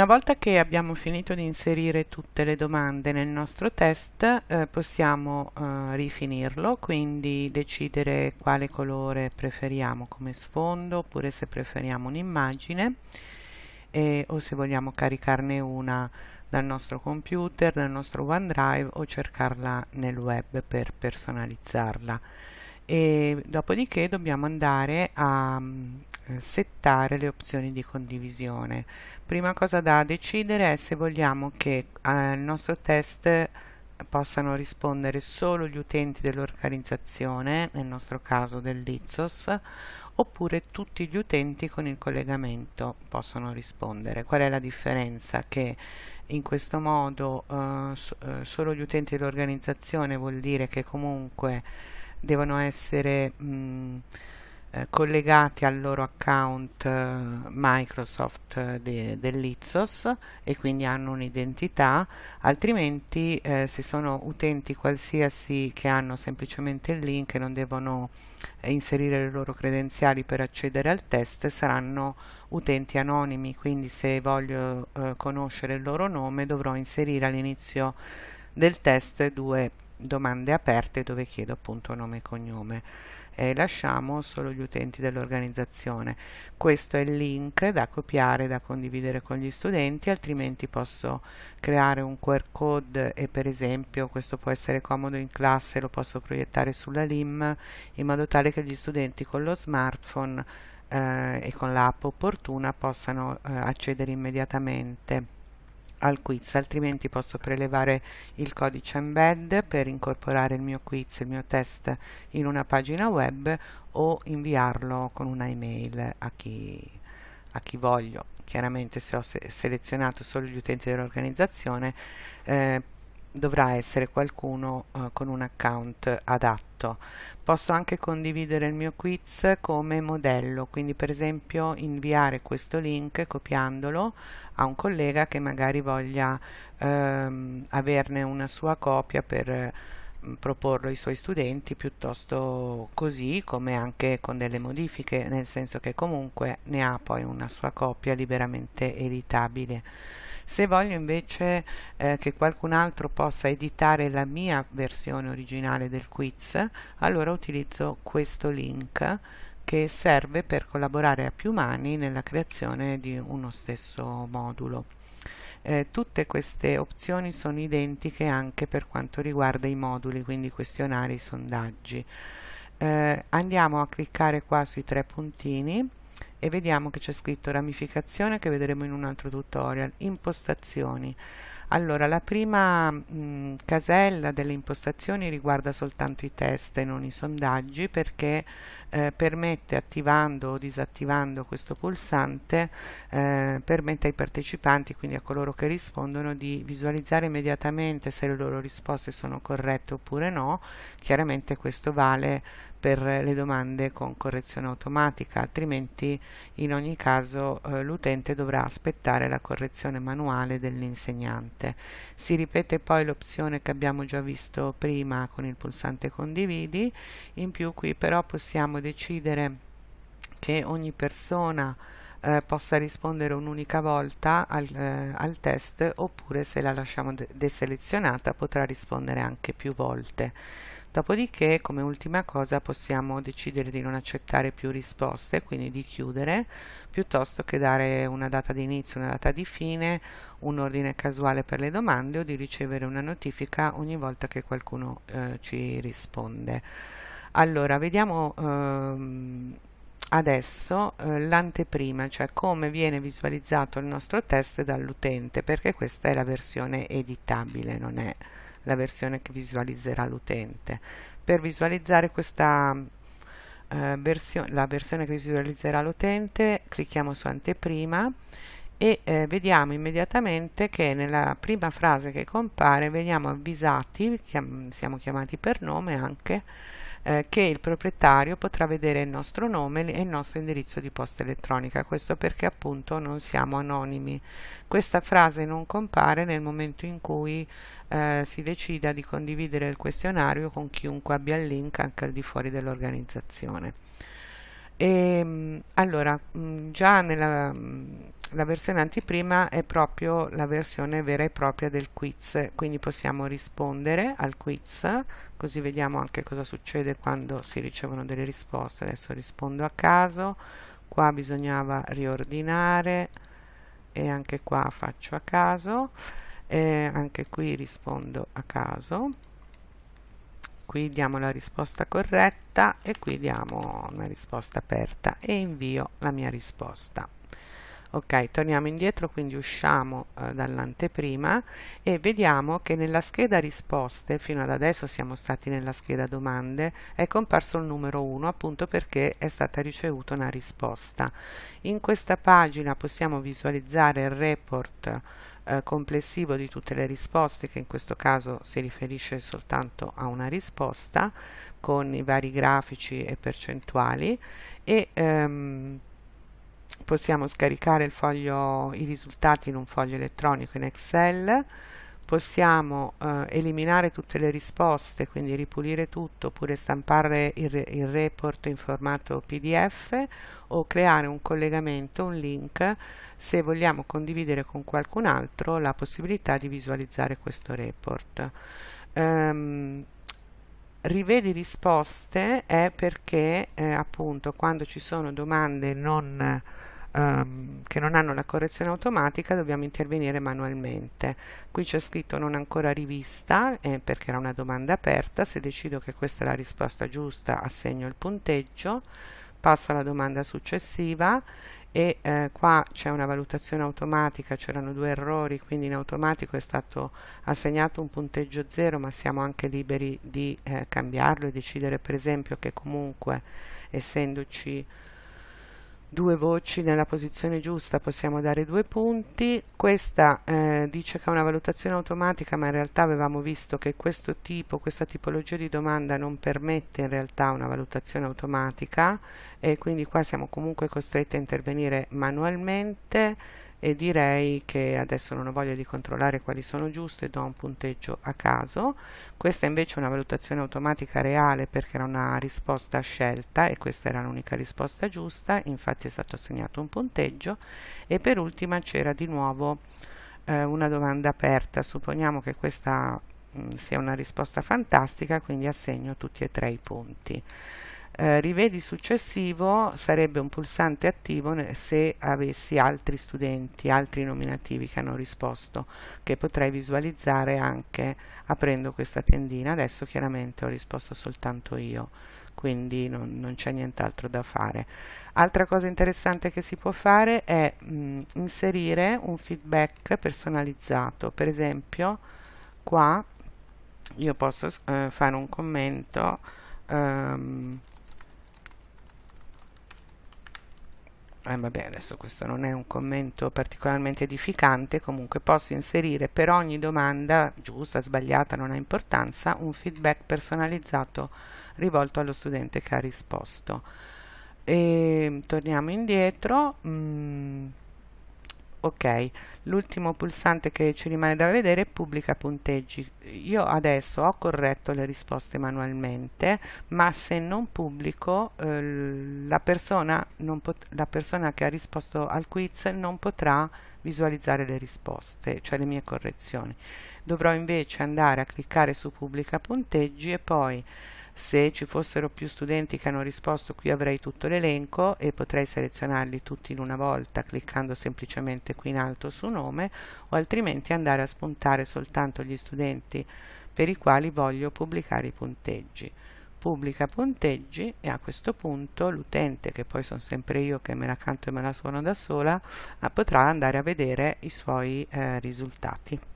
Una volta che abbiamo finito di inserire tutte le domande nel nostro test eh, possiamo eh, rifinirlo, quindi decidere quale colore preferiamo come sfondo oppure se preferiamo un'immagine o se vogliamo caricarne una dal nostro computer, dal nostro OneDrive o cercarla nel web per personalizzarla. E dopodiché dobbiamo andare a settare le opzioni di condivisione. Prima cosa da decidere è se vogliamo che al nostro test possano rispondere solo gli utenti dell'organizzazione, nel nostro caso dell'ITSOS, oppure tutti gli utenti con il collegamento possono rispondere. Qual è la differenza? Che in questo modo eh, eh, solo gli utenti dell'organizzazione vuol dire che comunque devono essere mh, eh, collegati al loro account eh, Microsoft eh, de, dell'Ipsos e quindi hanno un'identità, altrimenti eh, se sono utenti qualsiasi che hanno semplicemente il link e non devono inserire le loro credenziali per accedere al test, saranno utenti anonimi, quindi se voglio eh, conoscere il loro nome dovrò inserire all'inizio del test due domande aperte dove chiedo appunto nome e cognome e lasciamo solo gli utenti dell'organizzazione. Questo è il link da copiare, da condividere con gli studenti, altrimenti posso creare un QR code e per esempio questo può essere comodo in classe, lo posso proiettare sulla LIM in modo tale che gli studenti con lo smartphone eh, e con l'app opportuna possano eh, accedere immediatamente al quiz, altrimenti posso prelevare il codice embed per incorporare il mio quiz, il mio test in una pagina web o inviarlo con una email a chi, a chi voglio. Chiaramente se ho se selezionato solo gli utenti dell'organizzazione eh, dovrà essere qualcuno eh, con un account adatto. Posso anche condividere il mio quiz come modello, quindi per esempio inviare questo link copiandolo a un collega che magari voglia ehm, averne una sua copia per eh, proporlo ai suoi studenti piuttosto così come anche con delle modifiche, nel senso che comunque ne ha poi una sua copia liberamente editabile. Se voglio invece eh, che qualcun altro possa editare la mia versione originale del quiz, allora utilizzo questo link che serve per collaborare a più mani nella creazione di uno stesso modulo. Eh, tutte queste opzioni sono identiche anche per quanto riguarda i moduli, quindi questionari, sondaggi. Eh, andiamo a cliccare qua sui tre puntini e vediamo che c'è scritto ramificazione che vedremo in un altro tutorial, impostazioni. Allora, la prima mh, casella delle impostazioni riguarda soltanto i test e non i sondaggi perché eh, permette, attivando o disattivando questo pulsante, eh, permette ai partecipanti, quindi a coloro che rispondono, di visualizzare immediatamente se le loro risposte sono corrette oppure no. Chiaramente questo vale per le domande con correzione automatica, altrimenti in ogni caso eh, l'utente dovrà aspettare la correzione manuale dell'insegnante. Si ripete poi l'opzione che abbiamo già visto prima con il pulsante condividi, in più qui però possiamo decidere che ogni persona eh, possa rispondere un'unica volta al, eh, al, test oppure se la lasciamo de deselezionata potrà rispondere anche più volte. Dopodiché, come ultima cosa, possiamo decidere di non accettare più risposte, quindi di chiudere, piuttosto che dare una data di inizio, una data di fine, un ordine casuale per le domande o di ricevere una notifica ogni volta che qualcuno eh, ci risponde. Allora, vediamo ehm, adesso eh, l'anteprima, cioè come viene visualizzato il nostro test dall'utente, perché questa è la versione editabile, non è la versione che visualizzerà l'utente. Per visualizzare questa eh, versione, la versione che visualizzerà l'utente, clicchiamo su anteprima e eh, vediamo immediatamente che nella prima frase che compare veniamo avvisati, chiam siamo chiamati per nome anche, eh, che il proprietario potrà vedere il nostro nome e il nostro indirizzo di posta elettronica, questo perché appunto non siamo anonimi. Questa frase non compare nel momento in cui eh, si decida di condividere il questionario con chiunque abbia il link anche al di fuori dell'organizzazione. E, allora, già nella la versione anteprima è proprio la versione vera e propria del quiz, quindi possiamo rispondere al quiz, così vediamo anche cosa succede quando si ricevono delle risposte. Adesso rispondo a caso, qua bisognava riordinare e anche qua faccio a caso, e anche qui rispondo a caso. Qui diamo la risposta corretta e qui diamo una risposta aperta e invio la mia risposta. Ok torniamo indietro quindi usciamo eh, dall'anteprima e vediamo che nella scheda risposte fino ad adesso siamo stati nella scheda domande è comparso il numero 1 appunto perché è stata ricevuta una risposta. In questa pagina possiamo visualizzare il report eh, complessivo di tutte le risposte che in questo caso si riferisce soltanto a una risposta con i vari grafici e percentuali e ehm, possiamo scaricare foglio, i risultati in un foglio elettronico in Excel, possiamo eh, eliminare tutte le risposte, quindi ripulire tutto, oppure stampare il, il report in formato PDF o creare un collegamento, un link, se vogliamo condividere con qualcun altro la possibilità di visualizzare questo report. Um, rivedi risposte è perché eh, appunto quando ci sono domande non ehm, che non hanno la correzione automatica dobbiamo intervenire manualmente. Qui c'è scritto non ancora rivista eh, perché era una domanda aperta, se decido che questa è la risposta giusta assegno il punteggio, passo alla domanda successiva e eh, qua c'è una valutazione automatica, c'erano due errori, quindi in automatico è stato assegnato un punteggio 0, ma siamo anche liberi di eh, cambiarlo e decidere per esempio che comunque essendoci due voci nella posizione giusta possiamo dare due punti. Questa eh, dice che è una valutazione automatica ma in realtà avevamo visto che questo tipo questa tipologia di domanda non permette in realtà una valutazione automatica e quindi qua siamo comunque costretti a intervenire manualmente e direi che adesso non ho voglia di controllare quali sono giuste, do un punteggio a caso. Questa invece è una valutazione automatica reale perché era una risposta scelta e questa era l'unica risposta giusta, infatti è stato assegnato un punteggio. E per ultima c'era di nuovo eh, una domanda aperta, supponiamo che questa mh, mm, sia una risposta fantastica, quindi assegno tutti e tre i punti eh, rivedi successivo sarebbe un pulsante attivo se avessi altri studenti, altri nominativi che hanno risposto, che potrei visualizzare anche aprendo questa tendina. Adesso chiaramente ho risposto soltanto io, quindi non, non c'è nient'altro da fare. Altra cosa interessante che si può fare è mh, inserire un feedback personalizzato, per esempio qua io posso eh, fare un commento um, eh, vabbè adesso questo non è un commento particolarmente edificante comunque posso inserire per ogni domanda giusta, sbagliata, non ha importanza un feedback personalizzato rivolto allo studente che ha risposto. E torniamo indietro. Mm, ok l'ultimo pulsante che ci rimane da vedere è pubblica punteggi. Io adesso ho corretto le risposte manualmente ma se non pubblico eh, la, persona la persona che ha risposto al quiz non potrà visualizzare le risposte cioè le mie correzioni. Dovrò invece andare a cliccare su pubblica punteggi e poi se ci fossero più studenti che hanno risposto qui avrei tutto l'elenco e potrei selezionarli tutti in una volta cliccando semplicemente qui in alto su nome o altrimenti andare a spuntare soltanto gli studenti per i quali voglio pubblicare i punteggi. Pubblica punteggi e a questo punto l'utente che poi sono sempre io che me la canto e me la suono da sola potrà andare a vedere i suoi eh, risultati